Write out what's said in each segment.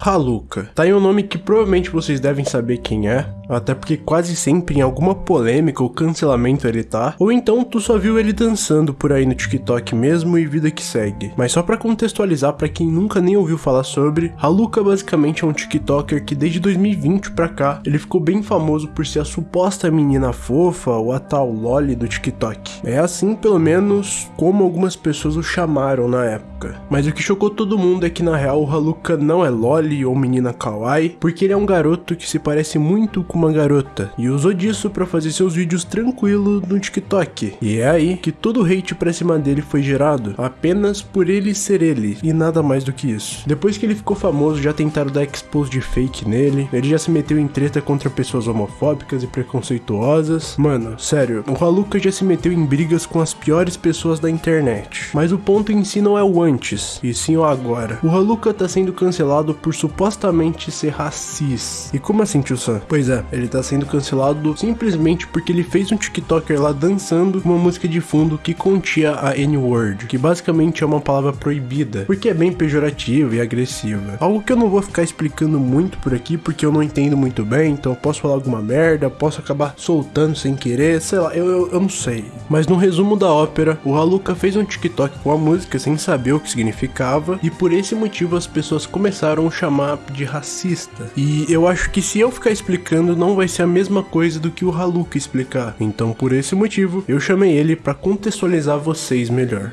Haluka. Tá aí um nome que provavelmente vocês devem saber quem é, até porque quase sempre em alguma polêmica ou cancelamento ele tá, ou então tu só viu ele dançando por aí no TikTok mesmo e vida que segue. Mas só pra contextualizar pra quem nunca nem ouviu falar sobre, Haluka basicamente é um TikToker que desde 2020 pra cá, ele ficou bem famoso por ser a suposta menina fofa ou a tal loli do TikTok. É assim pelo menos como algumas pessoas o chamaram na época. Mas o que chocou todo mundo é que na real o Haluka não é loli ou menina kawaii, porque ele é um garoto que se parece muito com uma garota e usou disso para fazer seus vídeos tranquilo no TikTok. E é aí que todo o hate pra cima dele foi gerado, apenas por ele ser ele e nada mais do que isso. Depois que ele ficou famoso, já tentaram dar expose de fake nele, ele já se meteu em treta contra pessoas homofóbicas e preconceituosas. Mano, sério, o Haluka já se meteu em brigas com as piores pessoas da internet. Mas o ponto em si não é o antes, e sim o agora. O Haluka tá sendo cancelado por supostamente ser racista. E como assim, tio Sam? Pois é, ele tá sendo cancelado simplesmente porque ele fez um TikToker lá dançando uma música de fundo que continha a N-word, que basicamente é uma palavra proibida, porque é bem pejorativa e agressiva. Algo que eu não vou ficar explicando muito por aqui, porque eu não entendo muito bem, então eu posso falar alguma merda, posso acabar soltando sem querer, sei lá, eu, eu, eu não sei. Mas no resumo da ópera, o Haluka fez um TikTok com a música sem saber o que significava, e por esse motivo as pessoas começaram a chamar de racista. E eu acho que se eu ficar explicando não vai ser a mesma coisa do que o Haluka explicar. Então por esse motivo, eu chamei ele para contextualizar vocês melhor.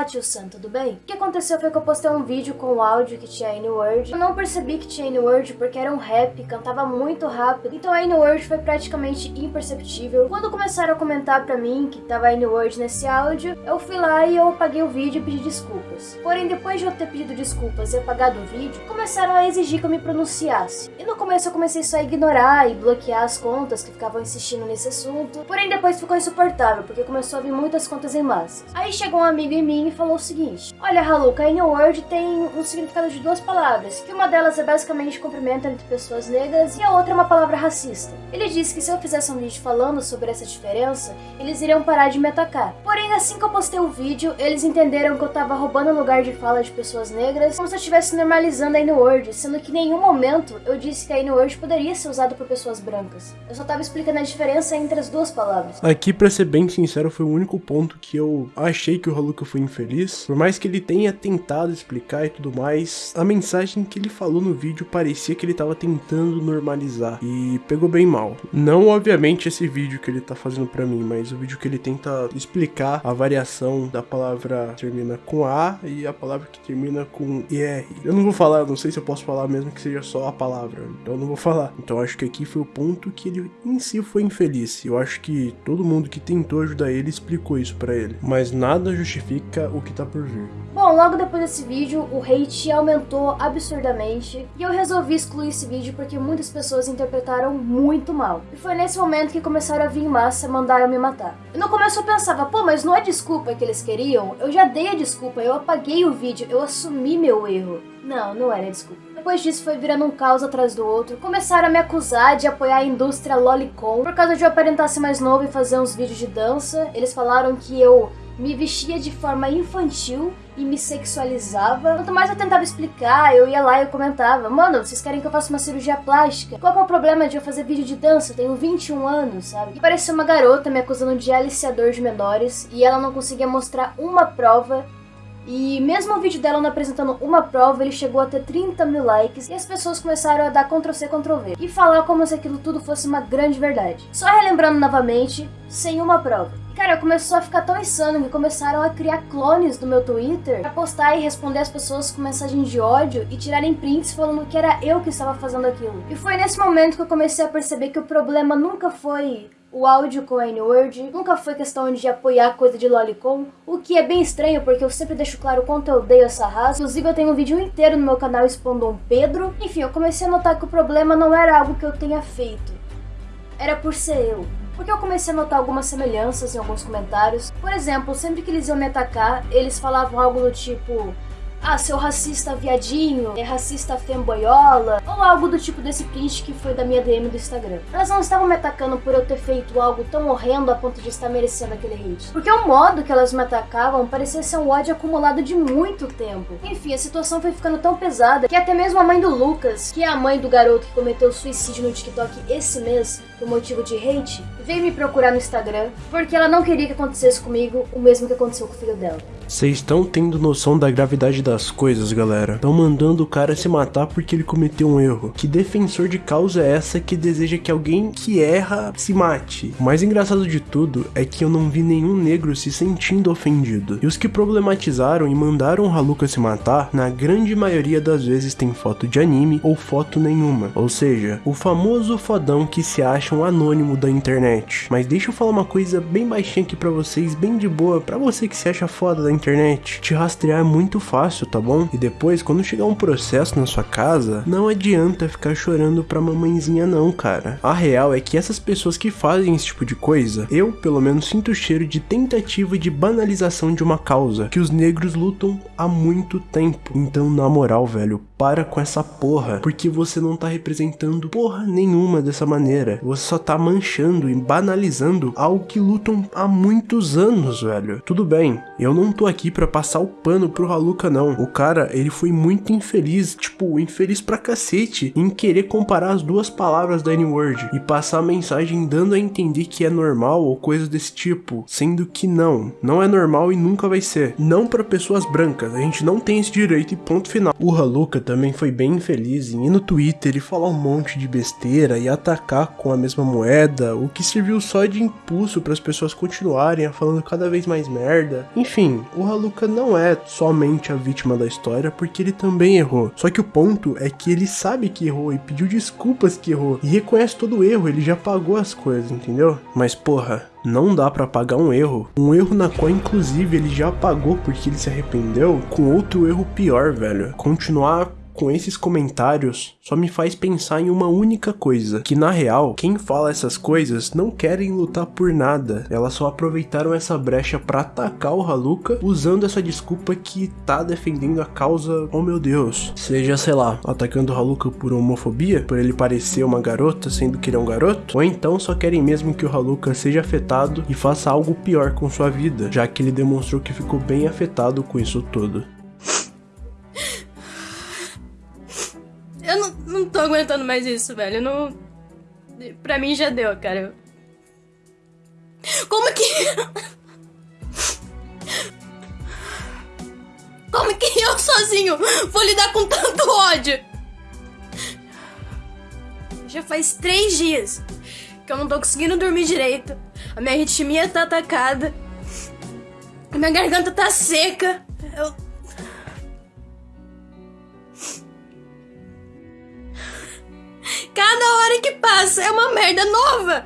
Olá, tio Sam, tudo bem? O que aconteceu foi que eu postei um vídeo com o áudio que tinha N-word. Eu não percebi que tinha N-word porque era um rap, cantava muito rápido, então a N-word foi praticamente imperceptível. Quando começaram a comentar pra mim que tava N-word nesse áudio, eu fui lá e eu apaguei o vídeo e pedi desculpas. Porém, depois de eu ter pedido desculpas e apagado o vídeo, começaram a exigir que eu me pronunciasse. E no começo eu comecei só a ignorar e bloquear as contas que ficavam insistindo nesse assunto. Porém, depois ficou insuportável, porque começou a vir muitas contas em massa. Aí chegou um amigo em mim e falou o seguinte: Olha, Haluka, a N-word tem um significado de duas palavras, que uma delas é basicamente cumprimento entre pessoas negras e a outra é uma palavra racista. Ele disse que se eu fizesse um vídeo falando sobre essa diferença, eles iriam parar de me atacar. Porém, assim que eu postei o vídeo, eles entenderam que eu tava roubando o lugar de fala de pessoas negras, como se eu estivesse normalizando a N-word, sendo que em nenhum momento eu disse que a N-word poderia ser usada por pessoas brancas. Eu só tava explicando a diferença entre as duas palavras. Aqui, pra ser bem sincero, foi o único ponto que eu achei que o Haluka foi infeliz. Por mais que ele tenha tentado explicar e tudo mais, a mensagem que ele falou no vídeo parecia que ele tava tentando normalizar. E pegou bem mal. Não, obviamente, esse vídeo que ele tá fazendo pra mim, mas o vídeo que ele tenta explicar a variação da palavra que termina com A e a palavra que termina com IR. Eu não vou falar, não sei se eu posso falar mesmo que seja só a palavra. Então eu não vou falar. Então acho que aqui foi o ponto que ele em si foi infeliz. Eu acho que todo mundo que tentou ajudar ele explicou isso pra ele. Mas nada justifica o que tá por vir. Bom, logo depois desse vídeo, o hate aumentou absurdamente e eu resolvi excluir esse vídeo porque muitas pessoas interpretaram muito mal. E foi nesse momento que começaram a vir em massa mandar eu me matar. E no começo eu pensava, pô, mas não é desculpa que eles queriam? Eu já dei a desculpa, eu apaguei o vídeo, eu assumi meu erro. Não, não era desculpa. Depois disso foi virando um caos atrás do outro. Começaram a me acusar de apoiar a indústria lolicon por causa de eu aparentar ser mais novo e fazer uns vídeos de dança. Eles falaram que eu me vestia de forma infantil e me sexualizava. Quanto mais eu tentava explicar, eu ia lá e eu comentava: Mano, vocês querem que eu faça uma cirurgia plástica? Qual é o problema de eu fazer vídeo de dança? Eu tenho 21 anos, sabe? E parecia uma garota me acusando de aliciador de menores e ela não conseguia mostrar uma prova e mesmo o vídeo dela não apresentando uma prova, ele chegou a ter 30 mil likes e as pessoas começaram a dar Ctrl-C, Ctrl-V e falar como se aquilo tudo fosse uma grande verdade. Só relembrando novamente, sem uma prova. Cara, começou a ficar tão insano que começaram a criar clones do meu Twitter pra postar e responder as pessoas com mensagens de ódio e tirarem prints falando que era eu que estava fazendo aquilo. E foi nesse momento que eu comecei a perceber que o problema nunca foi o áudio com a N-word, nunca foi questão de apoiar coisa de lolicon, o que é bem estranho porque eu sempre deixo claro o quanto eu odeio essa raça. Inclusive eu tenho um vídeo inteiro no meu canal expondo um Pedro. Enfim, eu comecei a notar que o problema não era algo que eu tenha feito, era por ser eu. Porque eu comecei a notar algumas semelhanças em alguns comentários. Por exemplo, sempre que eles iam me atacar, eles falavam algo do tipo ah, seu racista viadinho, é racista femboiola, ou algo do tipo desse print que foi da minha DM do Instagram. Elas não estavam me atacando por eu ter feito algo tão horrendo a ponto de estar merecendo aquele hate. Porque o modo que elas me atacavam parecia ser um ódio acumulado de muito tempo. Enfim, a situação foi ficando tão pesada que até mesmo a mãe do Lucas, que é a mãe do garoto que cometeu suicídio no TikTok esse mês, por motivo de hate, veio me procurar no Instagram porque ela não queria que acontecesse comigo o mesmo que aconteceu com o filho dela. Vocês estão tendo noção da gravidade das coisas, galera? Estão mandando o cara se matar porque ele cometeu um erro. Que defensor de causa é essa que deseja que alguém que erra se mate? O mais engraçado de tudo é que eu não vi nenhum negro se sentindo ofendido. E os que problematizaram e mandaram o Haluka se matar, na grande maioria das vezes tem foto de anime ou foto nenhuma. Ou seja, o famoso fodão que se acha um anônimo da internet. Mas deixa eu falar uma coisa bem baixinha aqui pra vocês, bem de boa, pra você que se acha foda da internet internet. Te rastrear é muito fácil, tá bom? E depois, quando chegar um processo na sua casa, não adianta ficar chorando pra mamãezinha não, cara. A real é que essas pessoas que fazem esse tipo de coisa, eu pelo menos sinto o cheiro de tentativa de banalização de uma causa que os negros lutam há muito tempo. Então, na moral, velho, para com essa porra, porque você não tá representando porra nenhuma dessa maneira. Você só tá manchando e banalizando algo que lutam há muitos anos, velho. Tudo bem, eu não tô aqui para passar o pano pro Haluka não. O cara, ele foi muito infeliz, tipo, infeliz pra cacete em querer comparar as duas palavras da N-word e passar a mensagem dando a entender que é normal ou coisas desse tipo, sendo que não, não é normal e nunca vai ser. Não para pessoas brancas, a gente não tem esse direito e ponto final. O Haluka também foi bem infeliz em ir no Twitter e falar um monte de besteira e atacar com a mesma moeda, o que serviu só de impulso para as pessoas continuarem falando cada vez mais merda. Enfim, o Haluka não é somente a vítima da história, porque ele também errou. Só que o ponto é que ele sabe que errou e pediu desculpas que errou e reconhece todo o erro, ele já pagou as coisas, entendeu? Mas porra, não dá para pagar um erro. Um erro na qual, inclusive, ele já pagou porque ele se arrependeu, com outro erro pior, velho. Continuar com esses comentários só me faz pensar em uma única coisa, que na real, quem fala essas coisas não querem lutar por nada, elas só aproveitaram essa brecha para atacar o Haluka usando essa desculpa que tá defendendo a causa, oh meu Deus, seja, sei lá, atacando o Haluka por homofobia, por ele parecer uma garota sendo que ele é um garoto, ou então só querem mesmo que o Haluka seja afetado e faça algo pior com sua vida, já que ele demonstrou que ficou bem afetado com isso tudo. Mais isso, velho. Não. Pra mim já deu, cara. Como que. Como que eu sozinho vou lidar com tanto ódio? Já faz três dias que eu não tô conseguindo dormir direito. A minha ritmia tá atacada. A minha garganta tá seca. Passa é uma merda nova.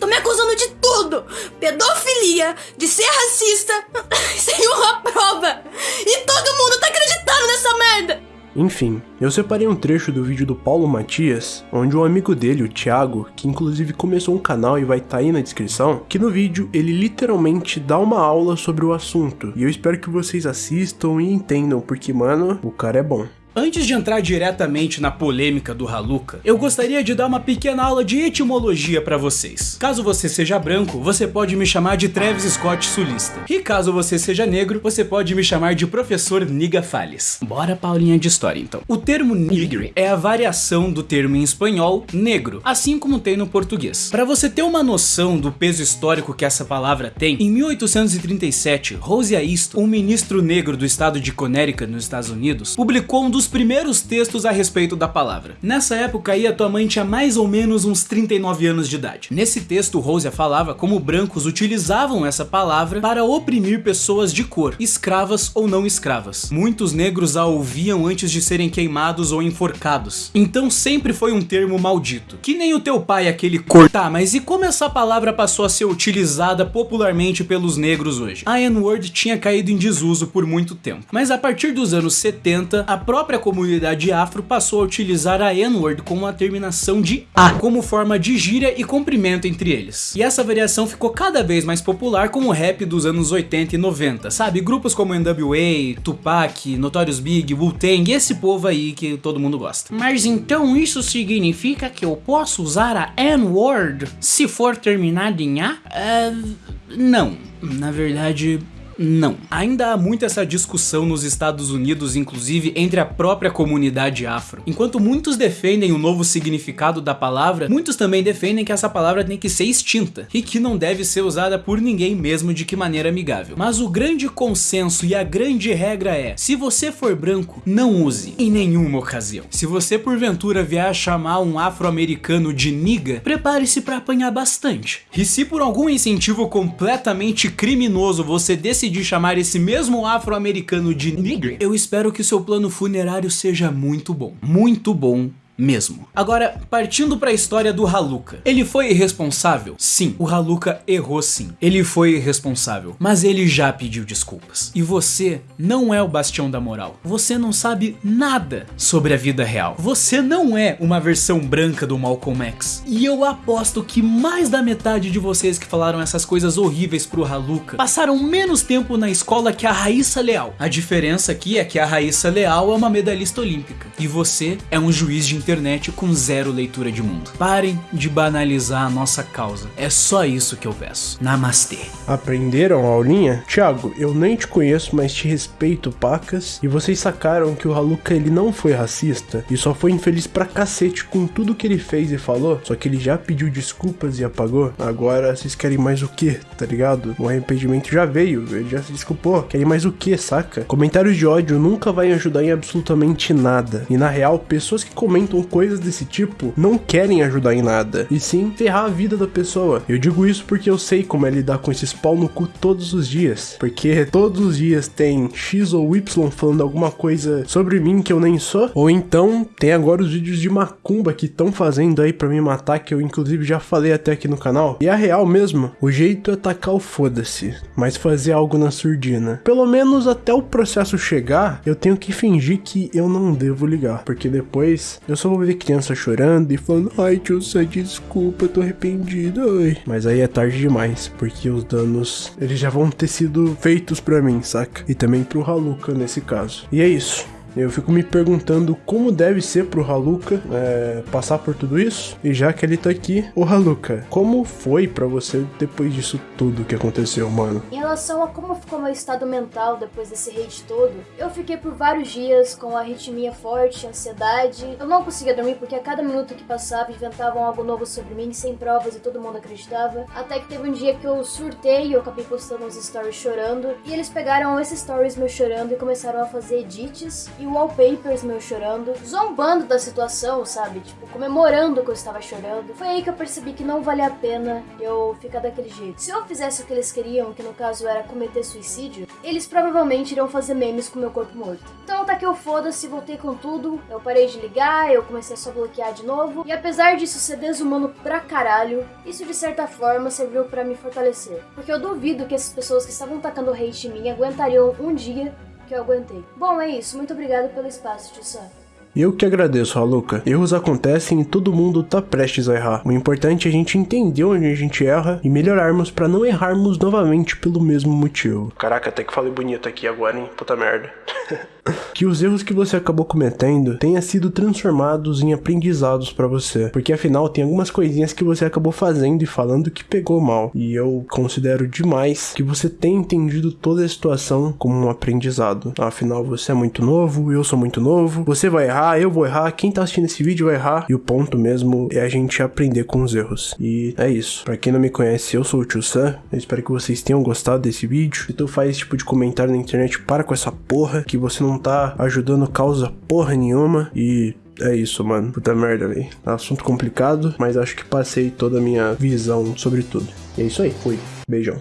Tô me acusando de tudo: pedofilia, de ser racista, sem uma prova. E todo mundo tá acreditando nessa merda. Enfim, eu separei um trecho do vídeo do Paulo Matias, onde um amigo dele, o Thiago, que inclusive começou um canal e vai estar tá aí na descrição, que no vídeo ele literalmente dá uma aula sobre o assunto. E eu espero que vocês assistam e entendam, porque, mano, o cara é bom. Antes de entrar diretamente na polêmica do Haluka, eu gostaria de dar uma pequena aula de etimologia para vocês. Caso você seja branco, você pode me chamar de Travis Scott Sulista. E caso você seja negro, você pode me chamar de Professor Niga Fales. Bora paulinha de história então. O termo nigre é a variação do termo em espanhol negro, assim como tem no português. Para você ter uma noção do peso histórico que essa palavra tem, em 1837, Rosia Easton, um ministro negro do estado de Connecticut nos Estados Unidos, publicou um dos primeiros textos a respeito da palavra. Nessa época aí a tua mãe tinha mais ou menos uns 39 anos de idade. Nesse texto Rosia falava como brancos utilizavam essa palavra para oprimir pessoas de cor, escravas ou não escravas. Muitos negros a ouviam antes de serem queimados ou enforcados. Então sempre foi um termo maldito. Que nem o teu pai aquele cor. Tá, mas e como essa palavra passou a ser utilizada popularmente pelos negros hoje? A N-word tinha caído em desuso por muito tempo. Mas a partir dos anos 70, a própria própria comunidade afro passou a utilizar a N-word com a terminação de A como forma de gíria e cumprimento entre eles. E essa variação ficou cada vez mais popular com o rap dos anos 80 e 90, sabe? Grupos como NWA, Tupac, Notorious Big, Wu-Tang, esse povo aí que todo mundo gosta. Mas então isso significa que eu posso usar a N-word se for terminado em A? Uh, não. Na verdade, não. Ainda há muito essa discussão nos Estados Unidos, inclusive entre a própria comunidade afro. Enquanto muitos defendem o novo significado da palavra, muitos também defendem que essa palavra tem que ser extinta e que não deve ser usada por ninguém mesmo de que maneira amigável. Mas o grande consenso e a grande regra é: se você for branco, não use em nenhuma ocasião. Se você porventura vier a chamar um afro-americano de niga, prepare-se para apanhar bastante. E se por algum incentivo completamente criminoso você decidir decidir chamar esse mesmo afro-americano de nigger, eu espero que seu plano funerário seja muito bom. Muito bom mesmo. Agora, partindo para a história do Haluka. Ele foi irresponsável? Sim, o Haluka errou sim. Ele foi irresponsável, mas ele já pediu desculpas. E você não é o bastião da moral. Você não sabe nada sobre a vida real. Você não é uma versão branca do Malcolm X. E eu aposto que mais da metade de vocês que falaram essas coisas horríveis pro Haluka passaram menos tempo na escola que a Raíssa Leal. A diferença aqui é que a Raíssa Leal é uma medalhista olímpica e você é um juiz de internet com zero leitura de mundo. Parem de banalizar a nossa causa. É só isso que eu peço. Namastê. Aprenderam a aulinha? Thiago, eu nem te conheço, mas te respeito, pacas. E vocês sacaram que o Haluka ele não foi racista e só foi infeliz pra cacete com tudo que ele fez e falou. Só que ele já pediu desculpas e apagou. Agora vocês querem mais o que, tá ligado? O arrependimento já veio, ele já se desculpou. Querem mais o que, saca? Comentários de ódio nunca vai ajudar em absolutamente nada. E na real, pessoas que comentam com coisas desse tipo não querem ajudar em nada, e sim ferrar a vida da pessoa. Eu digo isso porque eu sei como é lidar com esses pau no cu todos os dias, porque todos os dias tem X ou Y falando alguma coisa sobre mim que eu nem sou, ou então tem agora os vídeos de macumba que estão fazendo aí para me matar, que eu inclusive já falei até aqui no canal. E a real mesmo, o jeito é tacar o foda-se, mas fazer algo na surdina. Pelo menos até o processo chegar, eu tenho que fingir que eu não devo ligar, porque depois eu sou só vou ver criança chorando e falando, ai tio Sam, desculpa, tô arrependido, ai. Mas aí é tarde demais, porque os danos, eles já vão ter sido feitos pra mim, saca? E também pro Haluka nesse caso. E é isso. Eu fico me perguntando como deve ser pro Haluka é, passar por tudo isso. E já que ele tá aqui, o Haluka, como foi para você depois disso tudo que aconteceu, mano? Em relação a como ficou meu estado mental depois desse hate todo, eu fiquei por vários dias com arritmia forte, ansiedade. Eu não conseguia dormir porque a cada minuto que passava inventavam algo novo sobre mim, sem provas e todo mundo acreditava. Até que teve um dia que eu surtei e eu acabei postando uns stories chorando. E eles pegaram esses stories meu chorando e começaram a fazer edits e wallpapers meu chorando, zombando da situação, sabe? Tipo, comemorando que eu estava chorando. Foi aí que eu percebi que não valia a pena eu ficar daquele jeito. Se eu fizesse o que eles queriam, que no caso era cometer suicídio, eles provavelmente iriam fazer memes com meu corpo morto. Então tá que eu foda-se, voltei com tudo, eu parei de ligar, eu comecei a só bloquear de novo, e apesar disso ser desumano pra caralho, isso de certa forma serviu para me fortalecer. Porque eu duvido que essas pessoas que estavam tacando hate em mim aguentariam um dia que eu aguentei. Bom, é isso. Muito obrigado pelo espaço, tio Sam. Eu que agradeço, Haluka. Erros acontecem e todo mundo tá prestes a errar. O importante é a gente entender onde a gente erra e melhorarmos para não errarmos novamente pelo mesmo motivo. Caraca, até que falei bonito aqui agora, hein? Puta merda. que os erros que você acabou cometendo tenham sido transformados em aprendizados para você. Porque afinal tem algumas coisinhas que você acabou fazendo e falando que pegou mal. E eu considero demais que você tenha entendido toda a situação como um aprendizado. Afinal, você é muito novo, eu sou muito novo, você vai errar, eu vou errar, quem tá assistindo esse vídeo vai errar. E o ponto mesmo é a gente aprender com os erros. E é isso. Para quem não me conhece, eu sou o Tio Sam. Eu espero que vocês tenham gostado desse vídeo. Se tu faz esse tipo de comentário na internet, para com essa porra que você não tá ajudando causa porra nenhuma e é isso, mano. Puta merda, velho. Assunto complicado, mas acho que passei toda a minha visão sobre tudo. E é isso aí. Fui. Beijão.